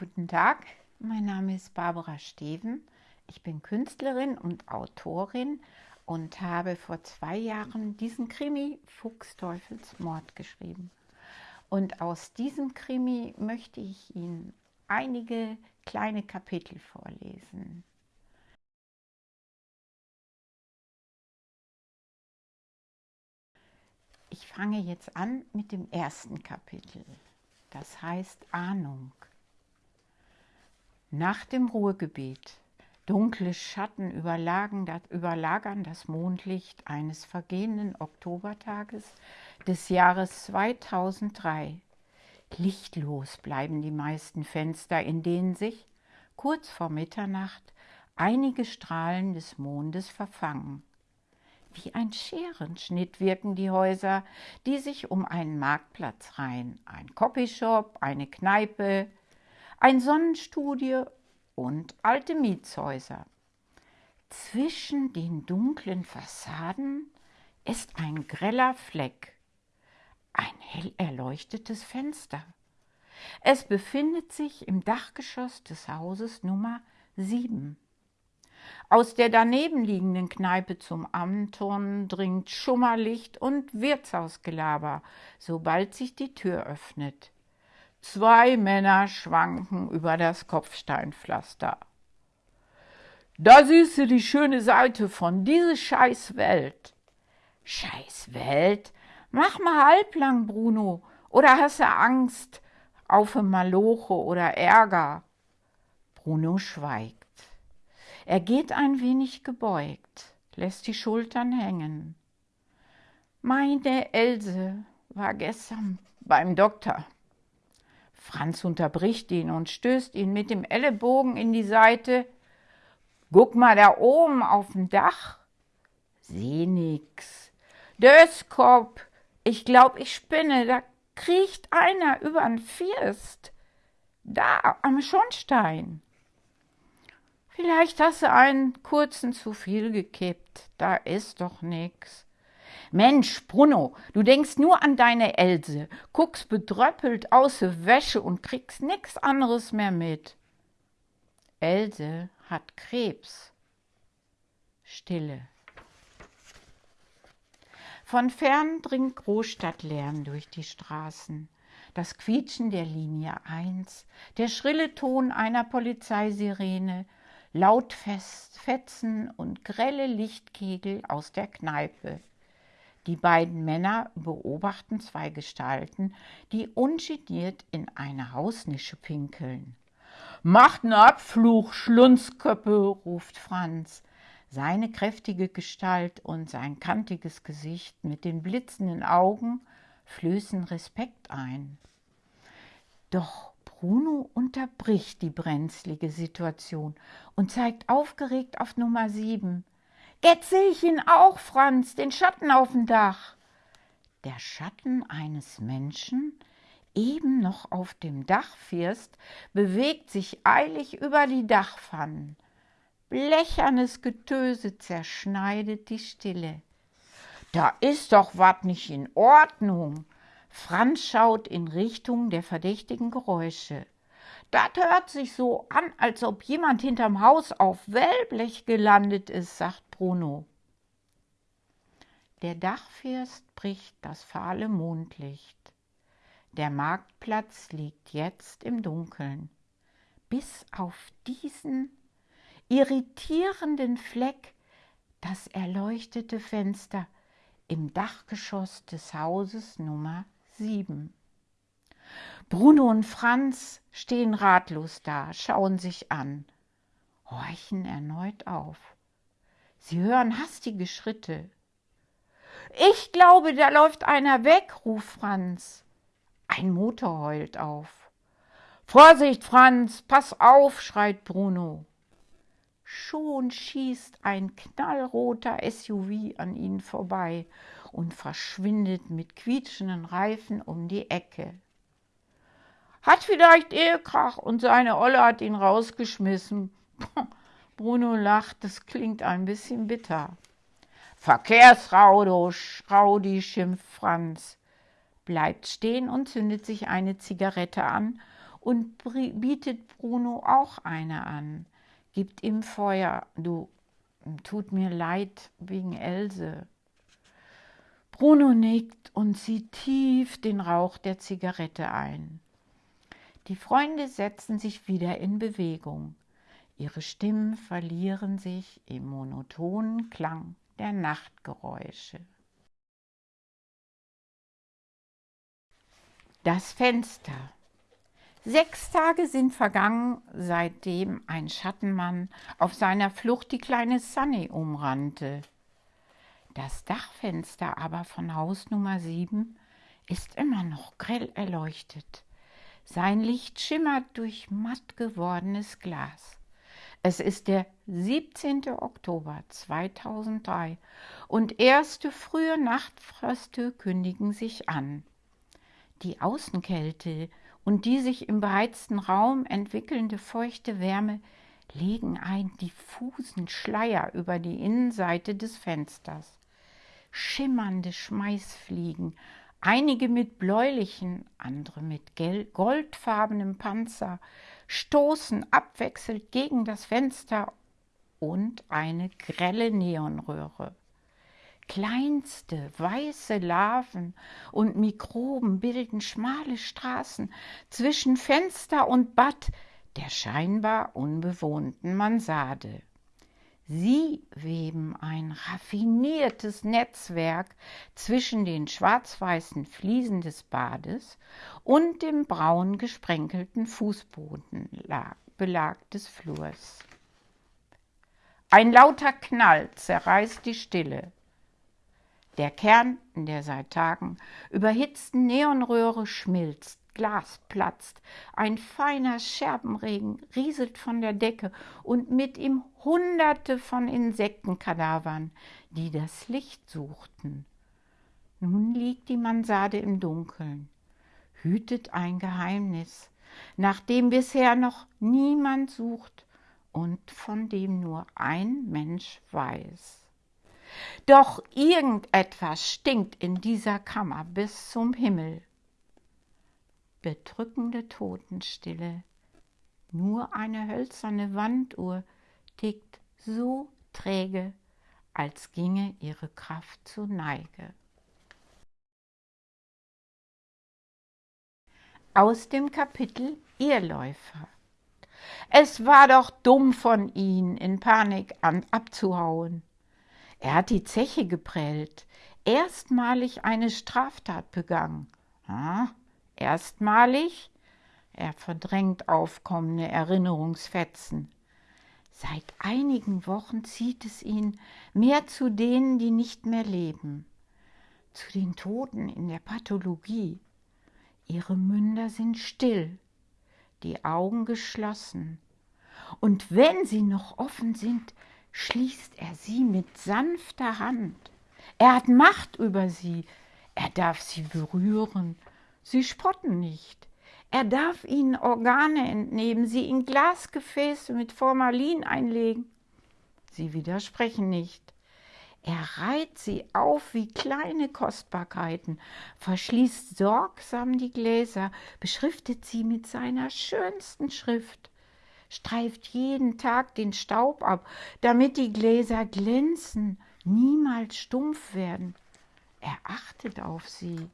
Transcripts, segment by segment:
Guten Tag, mein Name ist Barbara Steven. Ich bin Künstlerin und Autorin und habe vor zwei Jahren diesen Krimi Fuchsteufels Mord geschrieben. Und aus diesem Krimi möchte ich Ihnen einige kleine Kapitel vorlesen. Ich fange jetzt an mit dem ersten Kapitel. Das heißt Ahnung. Nach dem Ruhegebet. Dunkle Schatten überlagern das Mondlicht eines vergehenden Oktobertages des Jahres 2003. Lichtlos bleiben die meisten Fenster, in denen sich, kurz vor Mitternacht, einige Strahlen des Mondes verfangen. Wie ein Scherenschnitt wirken die Häuser, die sich um einen Marktplatz reihen. Ein Copyshop, eine Kneipe, ein Sonnenstudio und alte Mietshäuser. Zwischen den dunklen Fassaden ist ein greller Fleck, ein hell erleuchtetes Fenster. Es befindet sich im Dachgeschoss des Hauses Nummer 7. Aus der daneben liegenden Kneipe zum Amton dringt Schummerlicht und Wirtshausgelaber, sobald sich die Tür öffnet. Zwei Männer schwanken über das Kopfsteinpflaster. Da siehst du die schöne Seite von diese scheiß Welt. Scheiß Welt? Mach mal halblang, Bruno. Oder hast du Angst auf Maloche oder Ärger? Bruno schweigt. Er geht ein wenig gebeugt, lässt die Schultern hängen. Meine Else war gestern beim Doktor. Franz unterbricht ihn und stößt ihn mit dem Ellenbogen in die Seite. Guck mal da oben auf dem Dach. Seh nix. Döskop, ich glaub, ich spinne, da kriecht einer übern First. Da am Schornstein. Vielleicht hast du einen kurzen zu viel gekippt. Da ist doch nix. Mensch, Bruno, du denkst nur an deine Else, guckst bedröppelt aus der Wäsche und kriegst nix anderes mehr mit. Else hat Krebs. Stille. Von fern dringt Großstadtlärm durch die Straßen. Das Quietschen der Linie 1, der schrille Ton einer Polizeisirene, Lautfetzen und grelle Lichtkegel aus der Kneipe. Die beiden Männer beobachten zwei Gestalten, die ungeniert in eine Hausnische pinkeln. Macht n Abfluch, Schlunzköppe, ruft Franz. Seine kräftige Gestalt und sein kantiges Gesicht mit den blitzenden Augen flößen Respekt ein. Doch Bruno unterbricht die brenzlige Situation und zeigt aufgeregt auf Nummer sieben. Jetzt sehe ich ihn auch, Franz, den Schatten auf dem Dach. Der Schatten eines Menschen, eben noch auf dem Dachfirst, bewegt sich eilig über die Dachpfannen. Blechernes Getöse zerschneidet die Stille. Da ist doch wat nicht in Ordnung. Franz schaut in Richtung der verdächtigen Geräusche. Das hört sich so an, als ob jemand hinterm Haus auf Wellblech gelandet ist, sagt Bruno. Der Dachfirst bricht das fahle Mondlicht. Der Marktplatz liegt jetzt im Dunkeln. Bis auf diesen irritierenden Fleck das erleuchtete Fenster im Dachgeschoss des Hauses Nummer 7. Bruno und Franz stehen ratlos da, schauen sich an, horchen erneut auf. Sie hören hastige Schritte. Ich glaube, da läuft einer weg, ruft Franz. Ein Motor heult auf. Vorsicht, Franz, pass auf, schreit Bruno. Schon schießt ein knallroter SUV an ihnen vorbei und verschwindet mit quietschenden Reifen um die Ecke. Hat vielleicht Ehekrach und seine Olle hat ihn rausgeschmissen. Bruno lacht, das klingt ein bisschen bitter. Verkehrsraudi, schimpft Franz, bleibt stehen und zündet sich eine Zigarette an und bietet Bruno auch eine an. Gibt ihm Feuer, du, tut mir leid wegen Else. Bruno nickt und zieht tief den Rauch der Zigarette ein. Die Freunde setzen sich wieder in Bewegung. Ihre Stimmen verlieren sich im monotonen Klang der Nachtgeräusche. Das Fenster. Sechs Tage sind vergangen, seitdem ein Schattenmann auf seiner Flucht die kleine Sunny umrannte. Das Dachfenster aber von Haus Nummer sieben ist immer noch grell erleuchtet. Sein Licht schimmert durch matt gewordenes Glas. Es ist der 17. Oktober 2003 und erste frühe Nachtfröste kündigen sich an. Die Außenkälte und die sich im beheizten Raum entwickelnde feuchte Wärme legen einen diffusen Schleier über die Innenseite des Fensters. Schimmernde Schmeißfliegen, einige mit bläulichen, andere mit goldfarbenem Panzer, stoßen abwechselnd gegen das Fenster und eine grelle Neonröhre. Kleinste weiße Larven und Mikroben bilden schmale Straßen zwischen Fenster und Bad der scheinbar unbewohnten Mansarde. Sie weben ein raffiniertes Netzwerk zwischen den schwarz-weißen Fliesen des Bades und dem braun gesprenkelten Fußbodenbelag des Flurs. Ein lauter Knall zerreißt die Stille. Der Kern der seit Tagen überhitzten Neonröhre schmilzt Glas platzt, ein feiner Scherbenregen rieselt von der Decke und mit ihm Hunderte von Insektenkadavern, die das Licht suchten. Nun liegt die Mansarde im Dunkeln, hütet ein Geheimnis, nach dem bisher noch niemand sucht und von dem nur ein Mensch weiß. Doch irgendetwas stinkt in dieser Kammer bis zum Himmel bedrückende Totenstille. Nur eine hölzerne Wanduhr tickt so träge, als ginge ihre Kraft zu Neige. Aus dem Kapitel Irrläufer. Es war doch dumm von ihn, in Panik an, abzuhauen. Er hat die Zeche geprellt, erstmalig eine Straftat begangen. Ah, Erstmalig, er verdrängt aufkommende Erinnerungsfetzen. Seit einigen Wochen zieht es ihn mehr zu denen, die nicht mehr leben, zu den Toten in der Pathologie. Ihre Münder sind still, die Augen geschlossen, und wenn sie noch offen sind, schließt er sie mit sanfter Hand. Er hat Macht über sie, er darf sie berühren Sie spotten nicht. Er darf ihnen Organe entnehmen, sie in Glasgefäße mit Formalin einlegen. Sie widersprechen nicht. Er reiht sie auf wie kleine Kostbarkeiten, verschließt sorgsam die Gläser, beschriftet sie mit seiner schönsten Schrift, streift jeden Tag den Staub ab, damit die Gläser glänzen, niemals stumpf werden. Er achtet auf sie.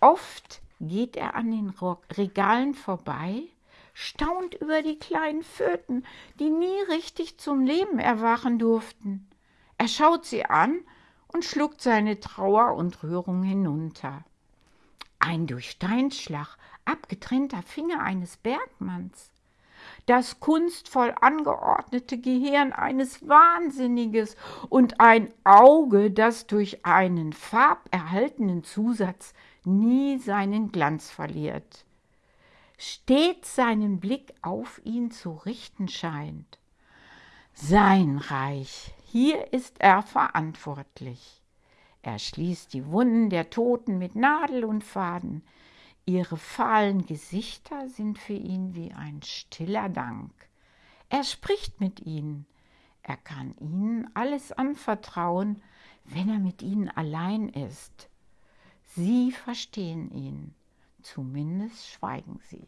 Oft geht er an den Regalen vorbei, staunt über die kleinen Föten, die nie richtig zum Leben erwachen durften. Er schaut sie an und schluckt seine Trauer und Rührung hinunter. Ein durch Steinschlag abgetrennter Finger eines Bergmanns, das kunstvoll angeordnete Gehirn eines Wahnsinniges und ein Auge, das durch einen farberhaltenen Zusatz nie seinen Glanz verliert, stets seinen Blick auf ihn zu richten scheint. Sein Reich, hier ist er verantwortlich. Er schließt die Wunden der Toten mit Nadel und Faden. Ihre fahlen Gesichter sind für ihn wie ein stiller Dank. Er spricht mit ihnen. Er kann ihnen alles anvertrauen, wenn er mit ihnen allein ist. Sie verstehen ihn, zumindest schweigen sie.